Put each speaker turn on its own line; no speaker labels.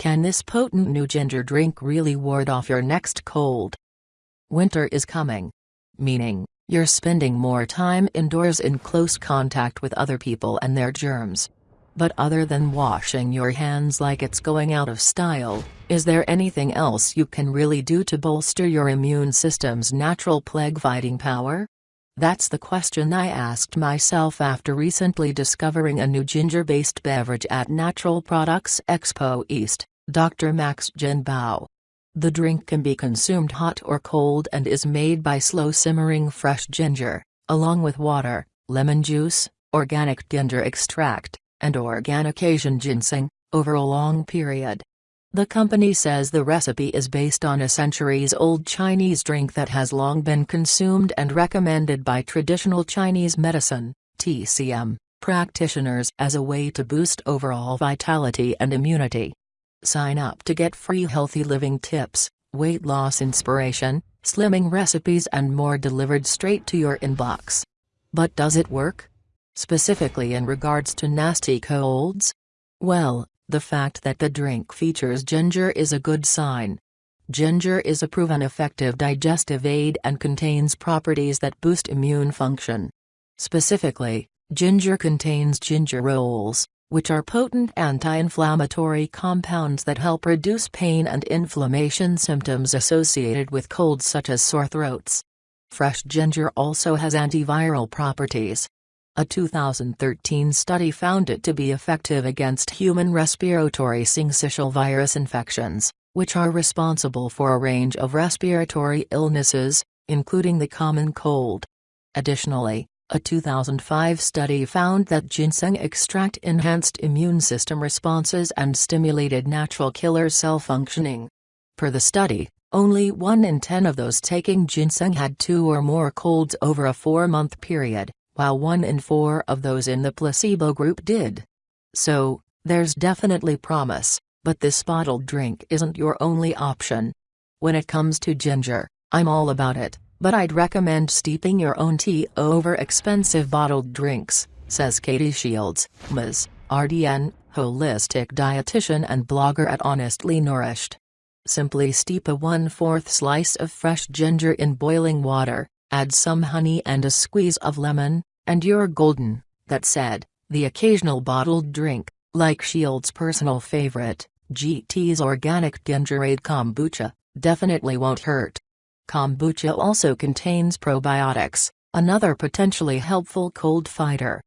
Can this potent new ginger drink really ward off your next cold? Winter is coming. Meaning, you're spending more time indoors in close contact with other people and their germs. But other than washing your hands like it's going out of style, is there anything else you can really do to bolster your immune system's natural plague-fighting power? That's the question I asked myself after recently discovering a new ginger-based beverage at Natural Products Expo East, Dr. Max Jinbao. The drink can be consumed hot or cold and is made by slow simmering fresh ginger, along with water, lemon juice, organic ginger extract, and organic Asian ginseng, over a long period. The company says the recipe is based on a centuries-old Chinese drink that has long been consumed and recommended by traditional Chinese medicine, TCM, practitioners as a way to boost overall vitality and immunity. Sign up to get free healthy living tips, weight loss inspiration, slimming recipes and more delivered straight to your inbox. But does it work? Specifically in regards to nasty colds? Well, the fact that the drink features ginger is a good sign. Ginger is a proven effective digestive aid and contains properties that boost immune function. Specifically, ginger contains gingerols, which are potent anti-inflammatory compounds that help reduce pain and inflammation symptoms associated with colds such as sore throats. Fresh ginger also has antiviral properties, a 2013 study found it to be effective against human respiratory syncytial virus infections, which are responsible for a range of respiratory illnesses, including the common cold. Additionally, a 2005 study found that ginseng extract enhanced immune system responses and stimulated natural killer cell functioning. Per the study, only 1 in 10 of those taking ginseng had two or more colds over a four-month period while one in four of those in the placebo group did. So, there's definitely promise, but this bottled drink isn't your only option. When it comes to ginger, I'm all about it, but I'd recommend steeping your own tea over expensive bottled drinks, says Katie Shields, Ms. RDN, holistic dietitian and blogger at Honestly Nourished. Simply steep a 1 4th slice of fresh ginger in boiling water, add some honey and a squeeze of lemon, and you're golden, that said, the occasional bottled drink, like Shield's personal favorite, GT's Organic Gingerade Kombucha, definitely won't hurt. Kombucha also contains probiotics, another potentially helpful cold fighter.